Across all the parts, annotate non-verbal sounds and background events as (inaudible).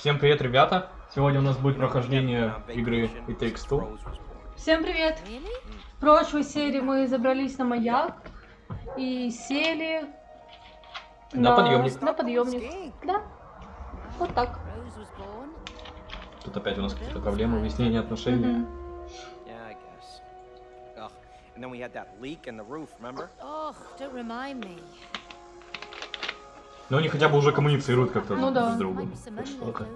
Всем привет, ребята! Сегодня у нас будет прохождение игры It Takes Two. Всем привет! В прошлой серии мы забрались на маяк и сели На подъемник. На подъемник. Да. Вот так. Тут опять у нас какие-то проблемы, выяснение отношений. Мгм. Yeah, I guess. Ugh. And then we had that leak in the roof, remember? Oh, don't remind me. Но они хотя бы уже коммуницируют как-то Ну друг да. с другом. что-то.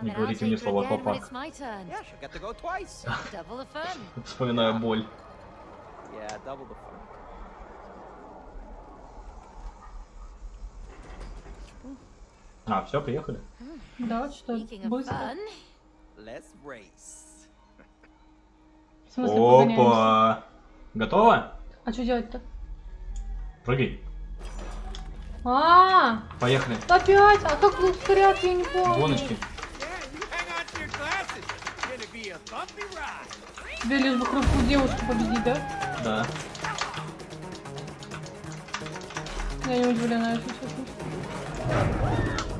Не говорите мне слова «папа». Вспоминаю боль. А, все, приехали. Да, что Speaking of быстро. fun, Let's race. В смысле? Опа! Готово? А что делать-то? Прыгай. А, Поехали. опять? А как ускоряться, я не помню. Гоночки. Тебе лишь бы хрупкую девушку победить, да? Да. Я не удивлена, если честно.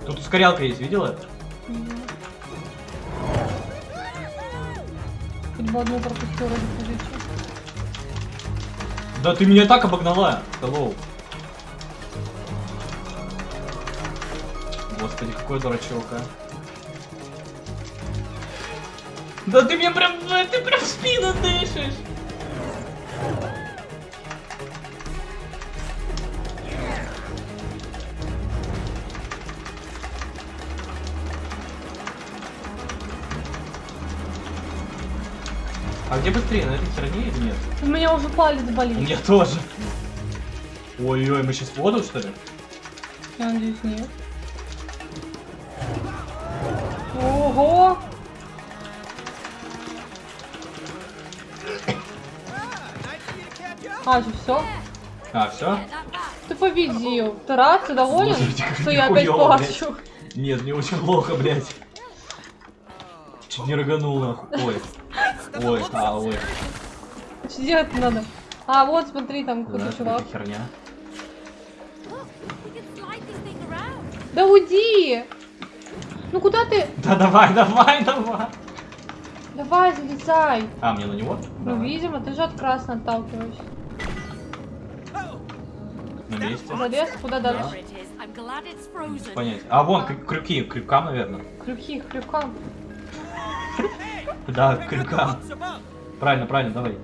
Тут ускорялка есть, видела? Хоть бы одну пропустил ради. Да ты меня так обогнала. Hello. Господи, какой дурачок, а. Да ты мне прям, ты прям в спину дышишь. А где быстрее, на этой стороне или нет? У меня уже палец У болит. меня тоже. Ой-ой, мы сейчас в воду, что ли? Я надеюсь, нет. Ого! А, же все? А, все? Ты победил. Ты рад? Ты доволен? Слушайте, Что я опять плачу? Нет, мне очень плохо, блядь. Чуть не рыганул, нахуй. Ой. Ой, а, ой. Что делать надо? А, вот смотри, там Да, какой-то чувак. какая херня. Да уйди! Ну куда ты? Да давай, давай, давай. Давай, залезай. А, мне на него? Ну, Давай. видимо, ты же от красного отталкиваешься. На месте. Залез, куда дальше? It's frozen. Понятия. А, вон, крю- крюки, к крюкам, наверное. Крюки, к крюкам. (laughs) Да, к крюкам. Правильно, правильно, давай.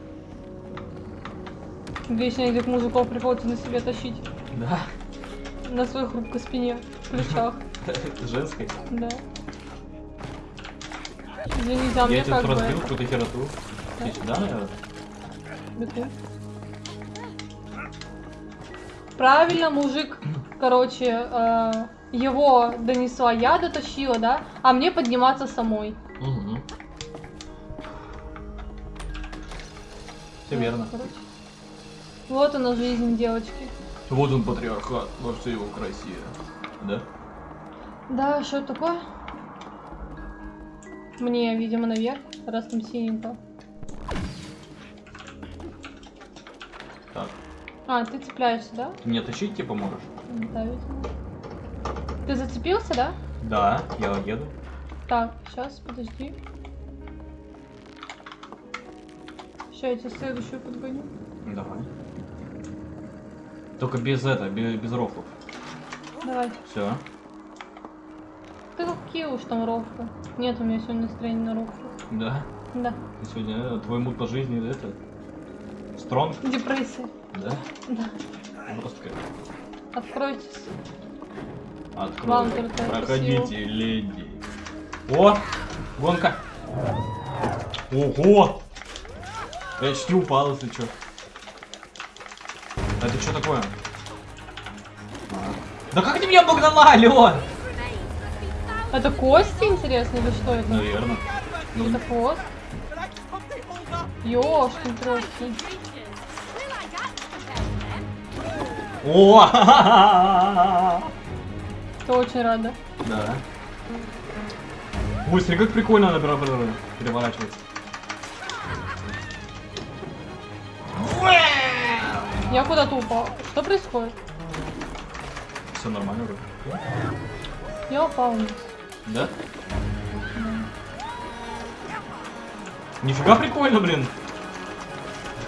Вечно этих мужиков приходится на себе тащить. Да. На своей хрупкой спине, плечах. Женской. Да. Извините, а Я мне как тут разбил какую-то хероту. Иди сюда, наверное. Правильно, мужик, короче, э, его донесла я, дотащила, да? А мне подниматься самой. Все верно. Короче. Вот она жизнь девочки. Вот он патриархат во всей его красе. Да? Да, что такое? Мне, видимо, наверх, раз там синенько. Так. А, ты цепляешься, да? Ты мне тащить типа можешь? Да, видимо. Ты зацепился, да? Да, я еду. Так, сейчас, подожди. Сейчас я тебе следующую подгоню. Давай. Только без это, без, без рофлов. Давай. Все. Ты какие уж там рофлы? Нет у меня сегодня настроения на рофлы. Да. Да. И Сегодня э, твой мут по жизни это. Стронг, Депрессия. да? Да. Жестко. Откройтесь. Открой. Вам только Проходите, леди. О! Гонка! Ого! Я чуть не упал, если чё. А Это что такое? Да как ты меня обогнала, Алён? Это кости, интересно, или что это? Наверное. Ну, Это хвост? Ёшкин трошки. О! Ты очень рада. Да. Ой, смотри, как прикольно она переворачивается. Я куда-то упал. Что происходит? Все нормально вроде. Я упал вниз. Да? Нифига прикольно, блин.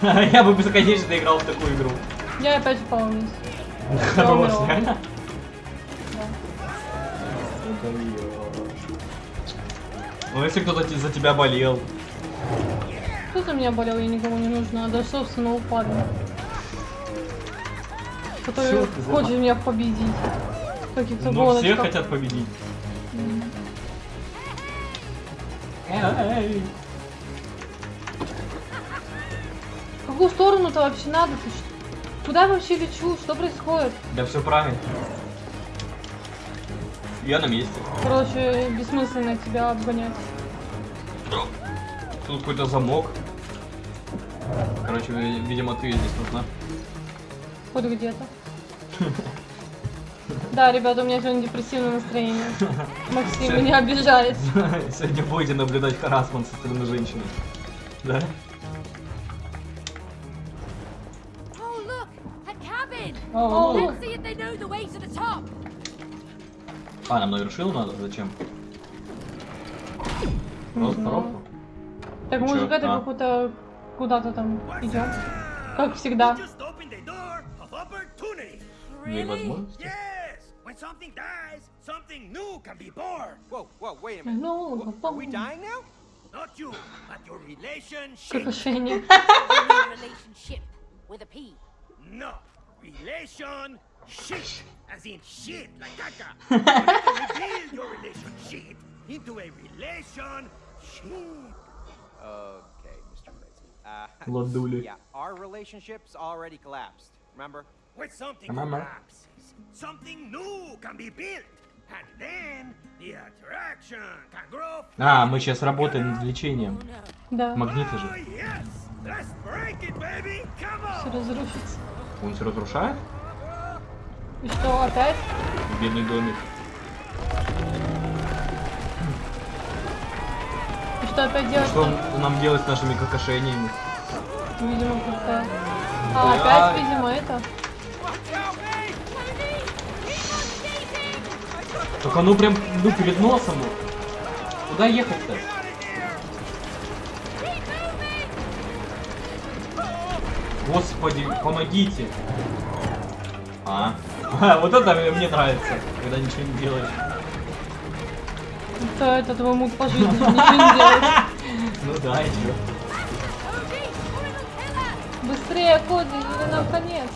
(laughs) Я бы бесконечно играл в такую игру. Я опять упал вниз. (laughs) Хорош, реально? Да. Ну если кто-то за тебя болел. Кто за меня болел, я никому не нужна. До собственного парня. Который хочет меня победить. Каких-то все гоночках. хотят победить. Эй. В какую сторону-то вообще надо? Ш- Куда я вообще лечу? Что происходит? Да все правильно. Я на месте. Короче, бессмысленно тебя обгонять. Тут какой-то замок. Короче, ви- видимо, ты здесь нужна. Хоть где-то. Да, ребята, у меня сегодня депрессивное настроение. Максим, Всё. не обижает. (laughs) Сегодня будете наблюдать харасмент со стороны женщины. Да? Oh! О, top. А, нам на вершину надо? Зачем? Просто коробку? Так может это А. какую-то куда-то там идем? Как всегда. opportunity. Дверь Really? возможности? Yes! When something dies, something new can be born. Whoa, whoa, wait a minute. Ну, Wha- Are we dying now? Not you, but your relationship. (laughs) Какошение. (laughs) You mean relationship with a P. No, relation shit, as in shit, like caca. (laughs) you need to rebuild your relationship into a relation ship. Okay, Mr. Crazy. Uh, Ладули. yeah, our relationship's already collapsed. Remember? When something collapses, something new can be built. And then the attraction can grow. А, мы сейчас работаем над лечением. Oh. Да, Магниты Oh, же. yes! Let's break it, baby! Come все on! разрушится. Он все разрушает? И что, опять? Бедный домик. И что опять делать? Что нам делать с нашими какошениями? Видимо, как-то... А, Ой, опять, видимо, это. Так оно прям, ну, перед носом. Куда ехать-то? Господи, помогите. А, А, (laughs) вот это мне нравится, когда ничего не делаешь. Это, это твой муд по жизни, ничего не делаешь. (laughs) Ну да, и чё? Быстрее, Коди, или нам конец.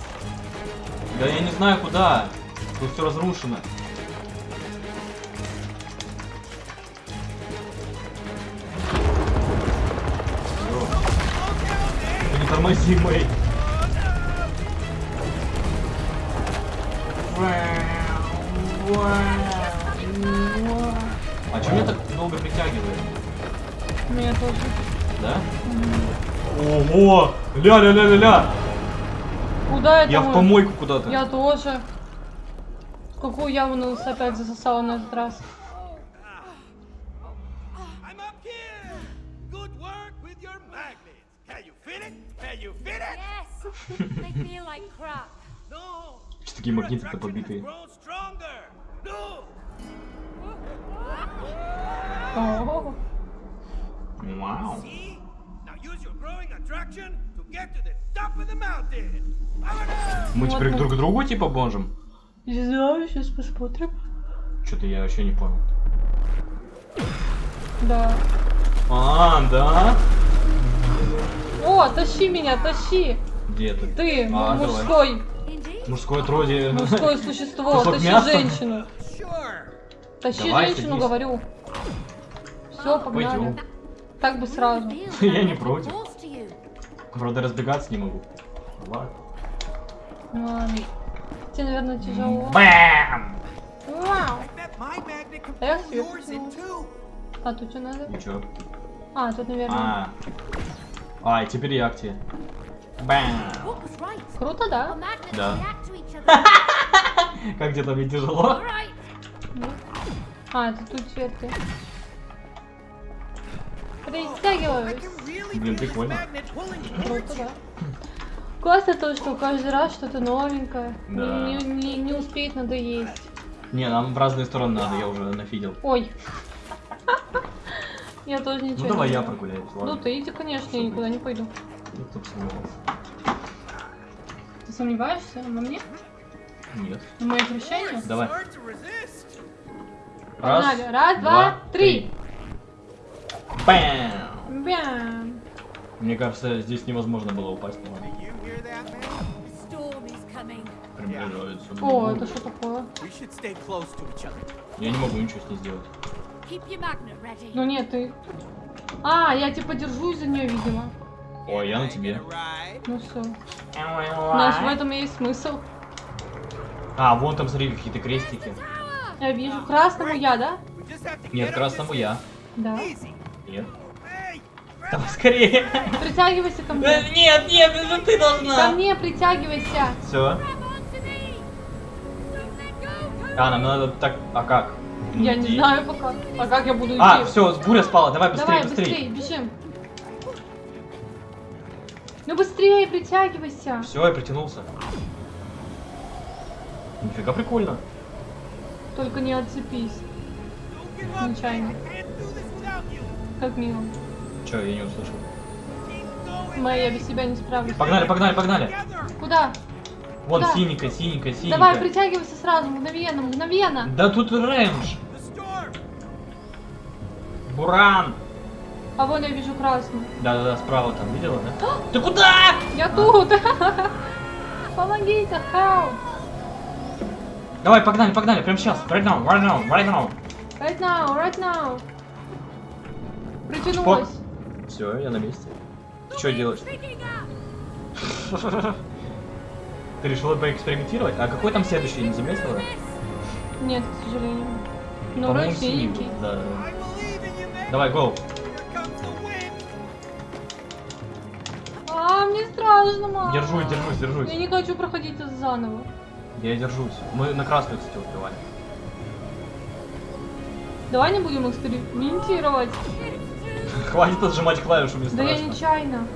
Да я не знаю куда. Тут все разрушено. Тормози, Мэй. А что меня так долго притягивает? Меня тоже. Да? Ого! Ля-ля-ля-ля-ля! Куда это Я мы? в помойку куда-то. Я тоже. В какую яму нас опять засосала на этот раз? Top of the mountain! Power Мы теперь друг к другу типа бонжем? Не знаю, сейчас посмотрим. Что-то я вообще не понял. Да. А, да? О, тащи меня, тащи! Где ты? Ты, А, давай. мужской, Indeed. Мужское троде. мужское существо, тащи мяса? женщину. Тащи Давай, женщину, садись. говорю. Все, погнали. Пойдем. Так бы сразу. (laughs) Я не против. Правда, разбегаться не могу. Ладно. Ну Ладно. Тебе, наверное, тяжело. Бэм! Вау. А я себе! А тут что надо? Чё? А, тут, наверное. А. А, и теперь я к тебе. Круто, да? Да. (laughs) Как тебе там не тяжело? А, это тут. Can really Блин, прикольно. Круто, да. Классно то, что каждый раз что-то новенькое. Не- Да. Не, не, не успеет надоесть. Не, нам в разные стороны надо, я уже нафидел. Ой. (laughs) Я тоже ничего Ну не давай я знаю. прогуляюсь, Ну ладно. ты иди, конечно, я никуда не пойду. Бы сомневался. Ты сомневаешься во мне? Нет. В моих обещаниях? Давай. Погнали. Раз, два, три. Бэм! Бям. Мне кажется, здесь невозможно было упасть. Приближается. О, это что такое? Я не могу ничего с ней сделать. Ну нет, ты... А, я типа держусь за нее, видимо. Ой, я на тебе. Ну все. Наш в этом и есть смысл. А, вон там, смотри, какие-то крестики. Я вижу. Красному я, да? Нет, красному я. Да. Нет. Давай скорее. Притягивайся ко Э, мне. Нет, нет, это ты Ко должна. мне притягивайся. Все. А, нам надо так. А как? Я не Иди. знаю пока. А как я буду идти? А, все, буря спала. Давай быстрее, Давай, быстрее. быстрее, бежим. Ну быстрее притягивайся. Все, я притянулся. Нифига прикольно. Только не отцепись. Нечаянно. You. Как мило. Че, я не услышал. Моя, я без себя не справлюсь. Погнали, погнали, погнали. Куда? Вон Куда? синенькая, синенькая, синенькая. Давай, притягивайся сразу, мгновенно, мгновенно. Да тут рейндж. Буран. А вон я вижу красную. Да-да-да, справа там, видела, да? Ты куда? Я тут. Помогите, help. Давай, погнали, погнали, прямо сейчас. Right now, right now, right now. Right now, right now. Притянулась. Все, я на месте. Ты что делаешь? Ты решила поэкспериментировать? А какой там следующий, не заметила? Нет, к сожалению. Ну, По-моему, вроде Да. Давай, гоу. Страшно, мама. Держусь, держусь, держусь. Я не хочу проходить это заново. Я держусь. Мы на красную, кстати, успевали. Давай не будем экспериментировать. (laughs) Хватит отжимать клавишу, мне Да я страшно. нечаянно.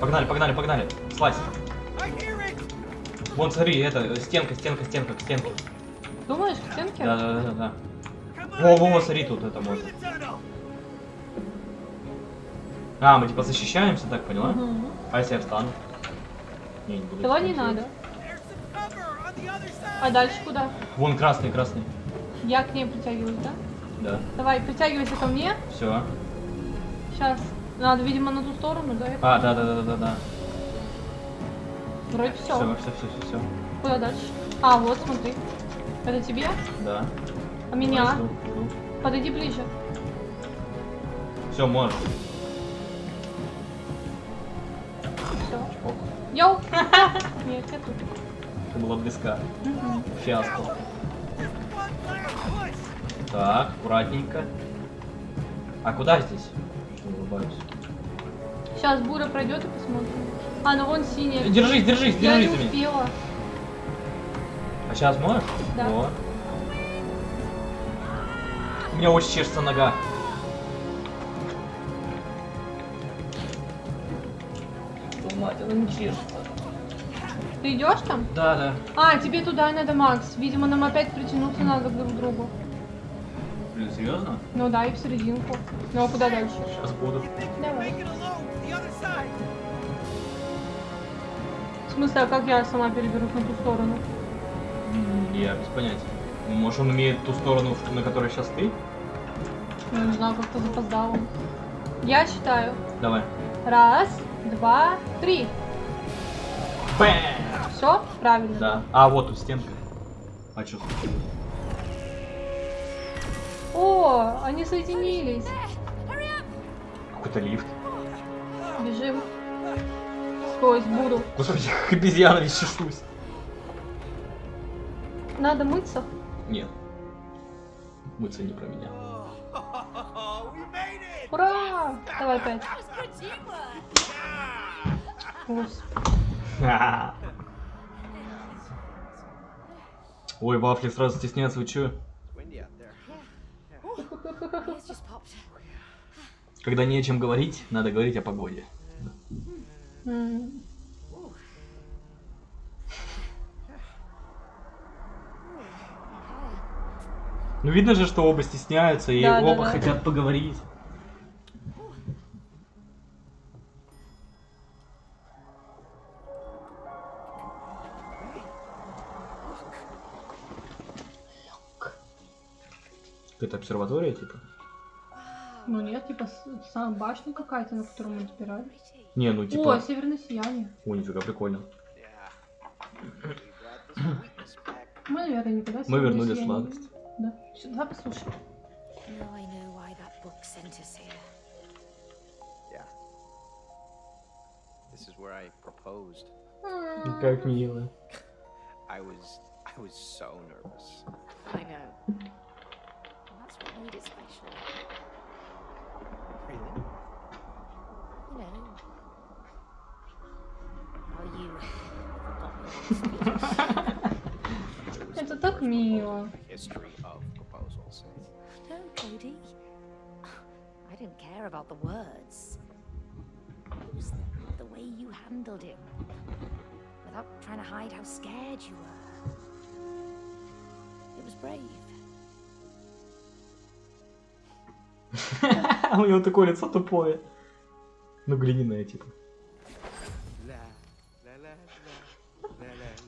Погнали, погнали, погнали. Слазь. Вон, смотри, это, стенка, стенка, стенка, к стенке. Думаешь, к стенке? Да, да, да, да. Во, во, во, смотри, тут это можно. А, мы типа защищаемся, так поняла? Мгм. А если я встану? Не, не буду. Давай не надо. А дальше куда? Вон красный, красный. Я к ней притягиваюсь, да? Да. Давай, притягивайся ко мне. Все. Сейчас. Надо, видимо, на ту сторону, да? А, да, да, да, да, да. Вроде все. Все, все, все, все, все. Куда дальше? А, вот, смотри. Это тебе? Да. А меня? Подойди ближе. Все, можешь. Оп, Йоу! (laughs) Нет, я тут. ты была близка. Фиаско. Push. Так, аккуратненько. А куда здесь? Что улыбаюсь? Сейчас буря пройдет и посмотрим. А, ну вон синяя. Держись, держись, Я не держись меня. успела. А сейчас можешь? Да. Во. У меня очень чешется нога. Мать, она не чешется. Ты идешь там? Да, да. А, тебе туда надо, Макс. Видимо, нам опять притянуться надо друг к другу. Блин, серьезно? Ну да, и в серединку. Ну а куда дальше? Сейчас буду. Давай. В смысле, а как я сама переберусь на ту сторону? Я без понятия. Может, он имеет ту сторону, на которой сейчас ты? Ну, не знаю, как-то запоздала. Я считаю. Давай. Раз, два, три. Бэм! Все? Правильно. Да. А, вот тут стенка. А что случилось? О, они соединились. Какой-то лифт. Бежим. Сквозь буру. Господи, обезьяна весь чешусь. Надо мыться. Нет. Мыться не про меня. We made it. Ура! Давай. Господи. Ой, вафли сразу стесняются, вы чё? Когда не о чем говорить, надо говорить о погоде. М. Ну видно же, что оба стесняются и Да, да, оба да. хотят поговорить. Это обсерватория, типа? Ну нет, типа сам башня какая-то, на которую мы избирали. Не, ну О, типа... северное сияние. О, нифига, прикольно. Мы, наверное, никогда Мы вернули сладость. не видели. Да. Всё, Давай послушаем. Now I know why that book sent us here. Yeah. This is where I proposed. Ну, Как мило. I was I was so nervous. I know. And that's what made it special. Really? You know. How you forgot your speech. There was Это (laughs) no так first мило. proposal in the (laughs) History proposals. No, Cody. I didn't care about the words. It was the way you handled it. Without trying to hide how scared you were. It was brave. У него такое лицо тупое. Ну, глиняное, типа.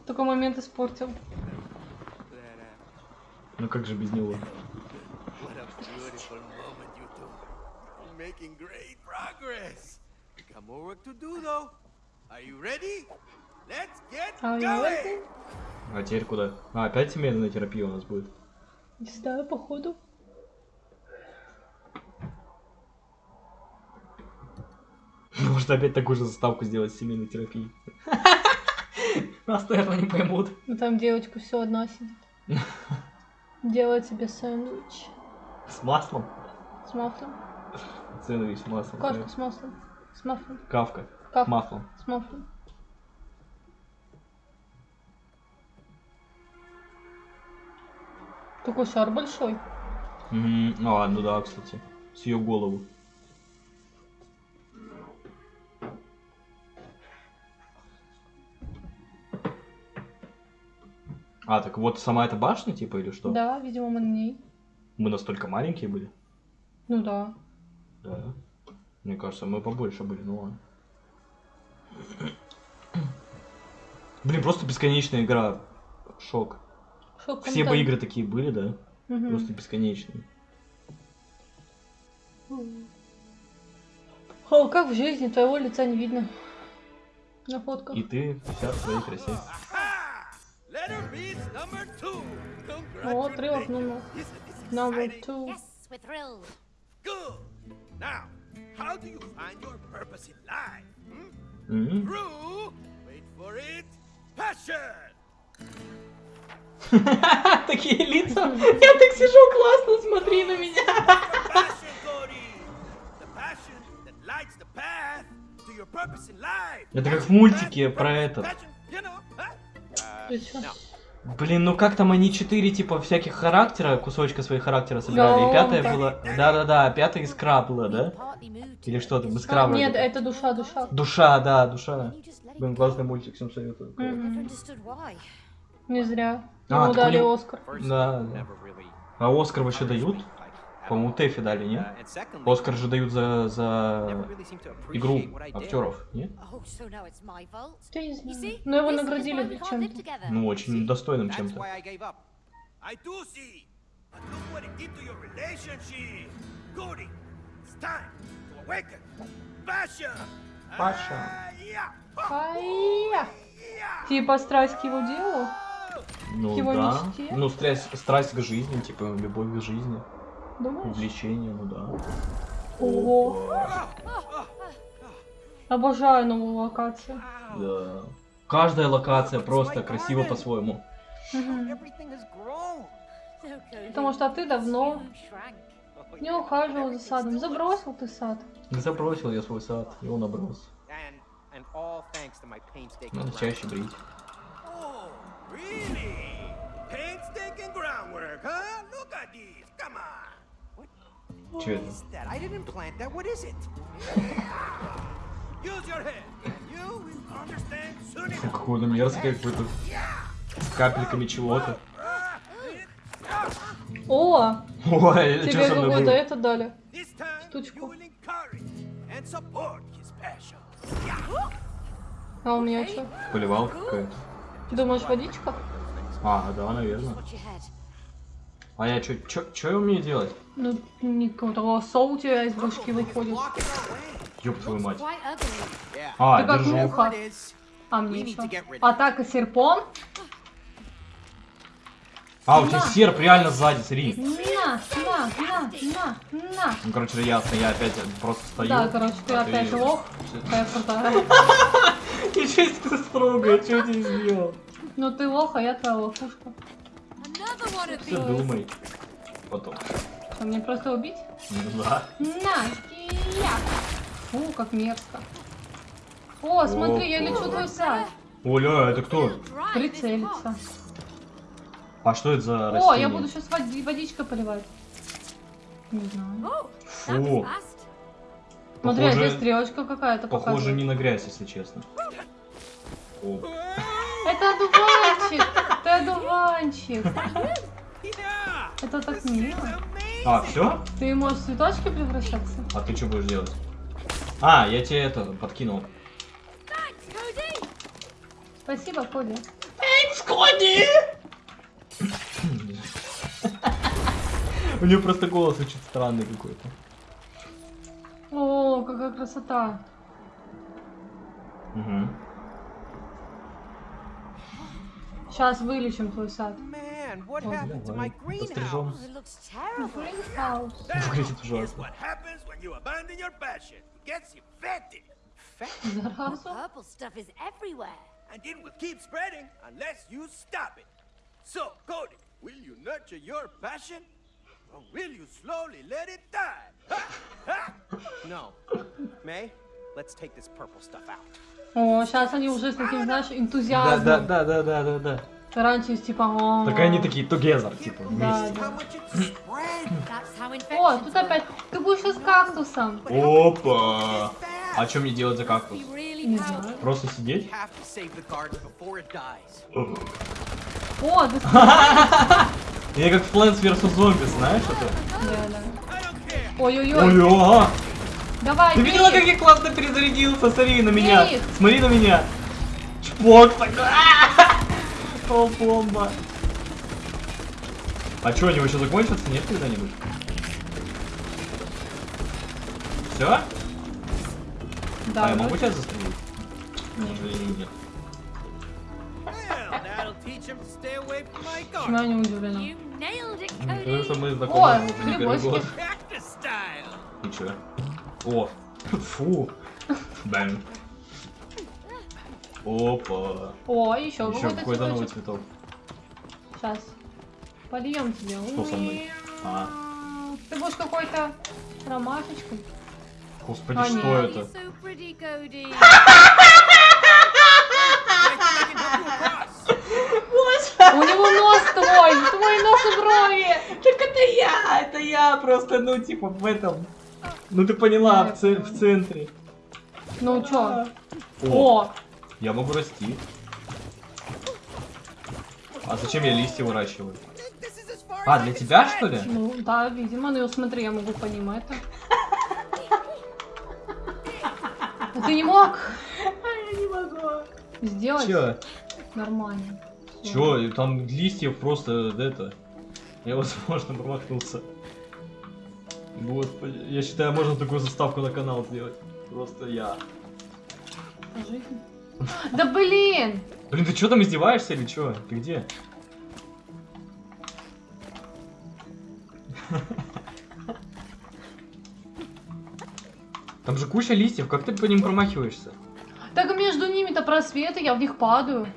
Только момент испортил. Ну как же без него? Beautiful moment, you two. You're making great progress. We got more work to do, though. Are you ready? Let's get А going. А теперь куда? А, опять семейная терапия у нас будет. Не знаю, походу. (laughs) Может опять такую же заставку сделать с семейной терапией. (laughs) Нас, наверное, не поймут. Ну там девочка все одна сидит. (laughs) Делает себе сэндвич. С маслом? С маслом. Сэндвич с маслом. Кашка с маслом. С маслом. Кавка. Кавка. Маслом. С маслом. Такой шар большой. Мгм. Ну ладно, да, кстати. С ее голову. А, так вот сама эта башня, типа, или что? Да, видимо, мы на ней. Мы настолько маленькие были? Ну да. Да. Мне кажется, мы побольше были, ну ладно. Блин, просто бесконечная игра. Шок. Шок Все бы игры такие были, да? Мгм. Просто бесконечные. О, как в жизни, твоего лица не видно. На фотках. И ты вся в своей красе. О, отрывок номер. Number two. Yes, we're thrilled. Good. Now, how do you find your purpose in life? Hmm? М. Through, wait for it, passion. Такие лица. Я так сижу, классно, смотри на меня. Passion, Cody. The passion that lights the path to your purpose in life. Это как в мультике про этот. Блин, ну как там они четыре типа всяких характера, кусочка своих характера собирали. И пятая да. была. Да-да-да, пятая искра была, да? Или что там, this. искра А, вроде нет, это душа, душа. Душа, да, душа. Блин, классный мультик, всем советую. Understood why. Не зря. А, Ему дали него- Оскар. Да, да. А Оскар вообще дают? По-моему. Тэфи дали, Uh, secondly, Оскар же дают за, за игру актеров? Oh, fault. Я не знаю. Но его наградили чем-то. Ну, очень достойным чем-то. Ah! Yeah. Типа страсть к его делу. Ну его да. мечте? Ну, страсть, страсть к жизни, типа, любовь к жизни, Думаешь? увлечение, ну да. Ого. Обожаю новую локацию. Да. Каждая локация просто красива по-своему. Потому что ты давно не ухаживал за садом. Забросил ты сад. Забросил я свой сад, и он оброс. Надо чаще брить. Oh, really? Painstaking groundwork, huh? Look at this. Come on. Че это? (laughs) мерзкое какое-то. С капельками чего-то. О, Ой, что тебе со мной какой-то было? это дали. This time, Штучку. А у меня что? Поливалка какая-то. Думаешь, водичка? А, да, наверное. А я чё, чё, чё я умею делать? Ну, никакого голоса у тебя из башки выходит. Ёб твою мать. А, Ты как держу. муха. It is, А мне что? Атака серпом? А, у тебя серп реально сзади, смотри. На, на, на, на, на. Ну, короче, ясно, я опять просто стою. Да, короче, ты а опять лох. Какая крутая. (laughs) Себе ты строгая, что ты сделал? Ну ты лох, а я твоя лохушка. These. думай. Потом. Что, мне просто убить? Да. На, я. Фу, как мерзко. О, смотри, я лечу твой сад. Оля, это кто? Прицелиться. А что это за О, растение? я буду сейчас водичкой поливать. Не знаю. Фу. Смотри, Похоже- здесь стрелочка какая-то Похоже показывает. не на грязь, если честно. О. Это одуванчик! Ты одуванчик! Это так мило. А, все? Ты можешь в цветочки превращаться? А ты что будешь делать? А, я тебе это подкинул. Спасибо, Коди. Коди! (laughs) У него просто голос очень странный какой-то. О, какая красота. Угу. Сейчас вылечим твой сад. Man, what Oh, happened to my давай, пострижем. greenhouse? Oh, it looks terrible. Greenhouse. That Выглядит is ужасно. what happens when you abandon your passion. It gets infected. Заразу. Purple stuff is everywhere. and it will keep spreading unless you stop it. So, Cody, will you nurture your passion? Or will you slowly let it die? Ha! Ha! No. May, let's take this purple stuff out. О, сейчас они уже с таким, знаешь, Да, энтузиазмом. да, да, да, да, да, да. Раньше типа... о, Так они такие together, типа, Да, вместе. да. How О, тут опять... Ты будешь сейчас кактусом. Опа! А что мне делать за кактус? Не знаю. Просто сидеть? О, ты... (laughs) Я как в Plants vs. Zombies, знаешь это? Да, да. Care. Ой-ой-ой. Давай, Ты видела, бей. как я классно перезарядился? Смотри на меня. Бей их. Смотри на меня. Чпок такой. (laughs) О, бомба. А что, они еще закончатся? Нет когда-нибудь? Все? Да, а я могу тебя застрелить? К сожалению, нет. Почему я не удивлена? Потому что мы О, знакомы первый грибочки. год. О, фу. Бэм. Опа. О, еще Еще какой-то новый цветок. Сейчас. Польем тебе. Что со мной? А. Ты будешь какой-то ромашечкой. Господи, А, что нет. это? (laughs) У него нос твой! Твой нос и брови! Так это я, это я просто, ну, типа, в этом. Ну, ты поняла, в, ц- в центре. Ну чё? О, О! я могу расти. А зачем я листья выращиваю? А, для тебя, что ли? Ну да, видимо, ну смотри, я могу по ним это. А Ты не мог Я не могу. сделать Чё? нормально. Чё? Там листьев просто, это... Я, возможно, промахнулся. Господи, я считаю, можно такую заставку на канал сделать. Просто я. Жизнь. (laughs) Да блин! Блин, ты что там издеваешься или чё? Ты где? Там же куча листьев, как ты по ним промахиваешься? Так между ними-то просветы, я в них падаю.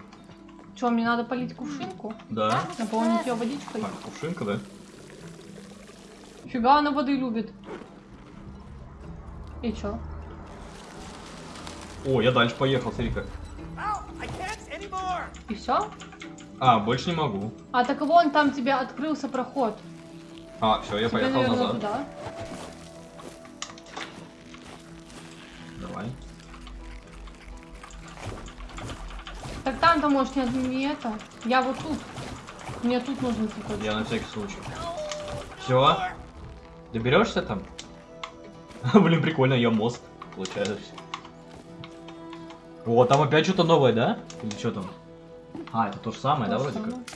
Чё, мне надо полить кувшинку? Да. Наполнить ее водичкой? А, кувшинка, да? Фига она воды любит. И чё? О, я дальше поехал, смотри как. И все? А, больше не могу. А так вон там тебе открылся проход. А, все, я тебе, поехал наверное, назад. туда. Давай. Так там-то, может, не, не это. Я вот тут. Мне тут нужен цветочек. Я на всякий случай. Все. Доберешься там? (laughs) Блин, прикольно, я мост. Получается. О, там опять что-то новое, да? Или что там? А, это то же самое, да, То вроде же как? самое.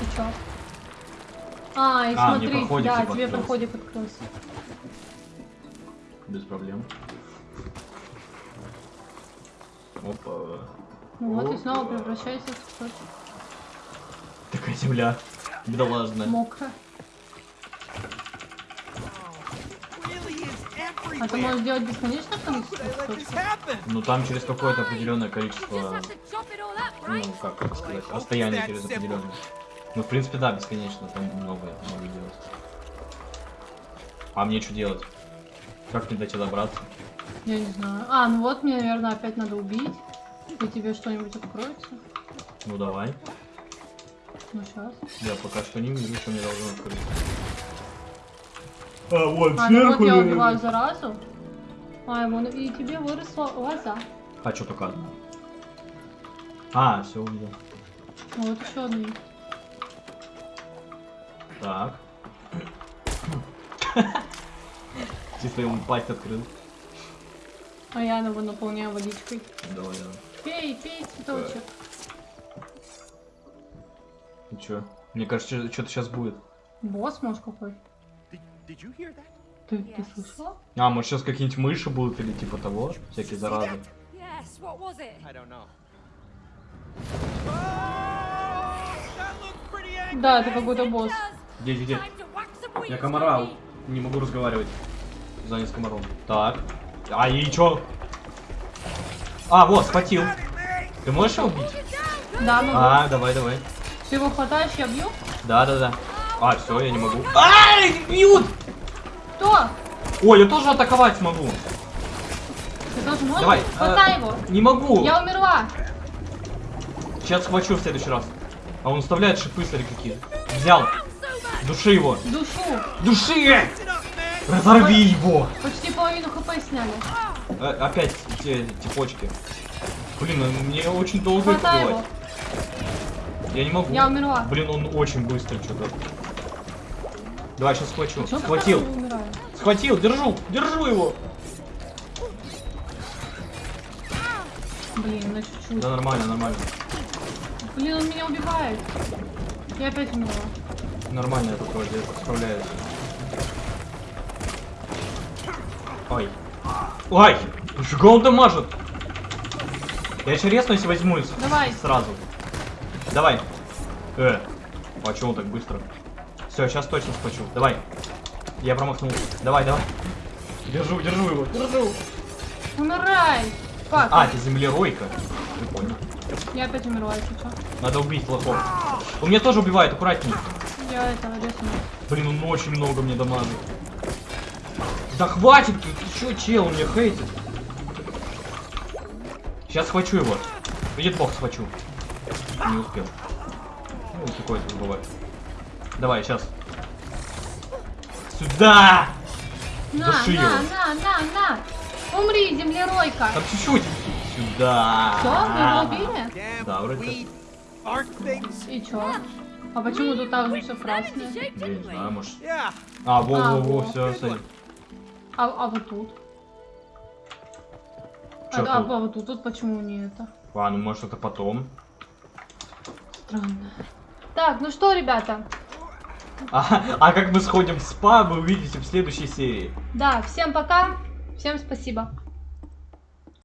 Ты чё? А, и А, смотри, проходик, да, типа, тебе проходик открылся. Без проблем. Опа. Ну вот и О, снова да. превращайся в цветочек. Такая земля. Is everywhere. А ты можешь делать бесконечное количество? Ну там через какое-то определенное количество, ну как это сказать, расстояние через определенное. Ну в принципе да, бесконечно, там много могу делать. А мне что делать? Как мне до тебя добраться? Я не знаю. А, ну вот мне, наверное, опять надо убить. И тебе что-нибудь откроется. Ну давай. Ну сейчас. Я пока что не вижу, что мне должно открыться. А, вот, А, ну вот я убиваю заразу. А, вон, и тебе выросла лоза. А, что показано? А, все увидел. Вот еще одна. есть. Так. (laughs) Чисто ему пасть открыл. А я его наполняю водичкой. Давай, давай. Пей, пей, цветочек. Ну чё? Мне кажется, что-то сейчас будет. Босс, может, какой? Ты, ты слышала? А, может сейчас какие-нибудь мыши будут или типа того? Всякие заразы. Oh. Да, это какой-то босс. Где, где, где? Я wings, комара Tony. не могу разговаривать. Занят комаром. Так. А и чё? А, вот, схватил. Ты можешь его убить? Да, могу. А, давай, давай. Ты его хватаешь, я бью? Да, да, да. А, все, я не могу. Ай, бьют! Кто? Ой, я тоже атаковать смогу. Ты тоже можешь? Давай. Хватай а, его. Не могу. Я умерла. Сейчас схвачу в следующий раз. А он вставляет шипы, смотри, какие. Взял. Души его. Душу. Души! Разорви его! Почти половину хп сняли. А, опять те, те почки. Блин, он мне очень долго их Хватай убивать. его. Я не могу. Я умерла. Блин, он очень быстро что-то. Давай, сейчас схвачу. Чё ты Схватил. Схватил, держу, держу его. Блин, на чуть-чуть. Да нормально, нормально. Блин, он меня убивает. Я опять умерла. Нормально я тут вроде справляюсь. Ой. Ой! Фига он дамажит! Я еще резну, если возьму Давай. сразу. Давай. Э. А чё он так быстро? Все, сейчас точно схвачу. Давай. Я промахнулся. Давай, давай. Держу, держу его. Держу. Умирай. Как? А, это землеройка. Прикольно. Я опять умерла, если что. Надо убить лохов. Он меня тоже убивает, аккуратней. Я это, резну. Блин, он очень много мне дамажит. Да хватит, ты, ты чё, чел, он меня хейтит. Сейчас схвачу его. Видит бог, схвачу. Не успел. Ну, такое тут бывает. Давай, сейчас. Сюда! На, Души его. на, на, на, на. Умри, землеройка. Там чуть-чуть. Сюда. Все, вы его убили? Да, вроде things. И чё? А почему тут так же все красное? Я не знаю, может. А, во, А, во, во, во. все, смотри. А, а вот тут? Чё а, а тут? вот тут, тут почему не это? А, ну может это потом. Странно. Так, ну что, ребята? А, а как мы сходим в спа, вы увидите в следующей серии. Да, всем пока. Всем спасибо.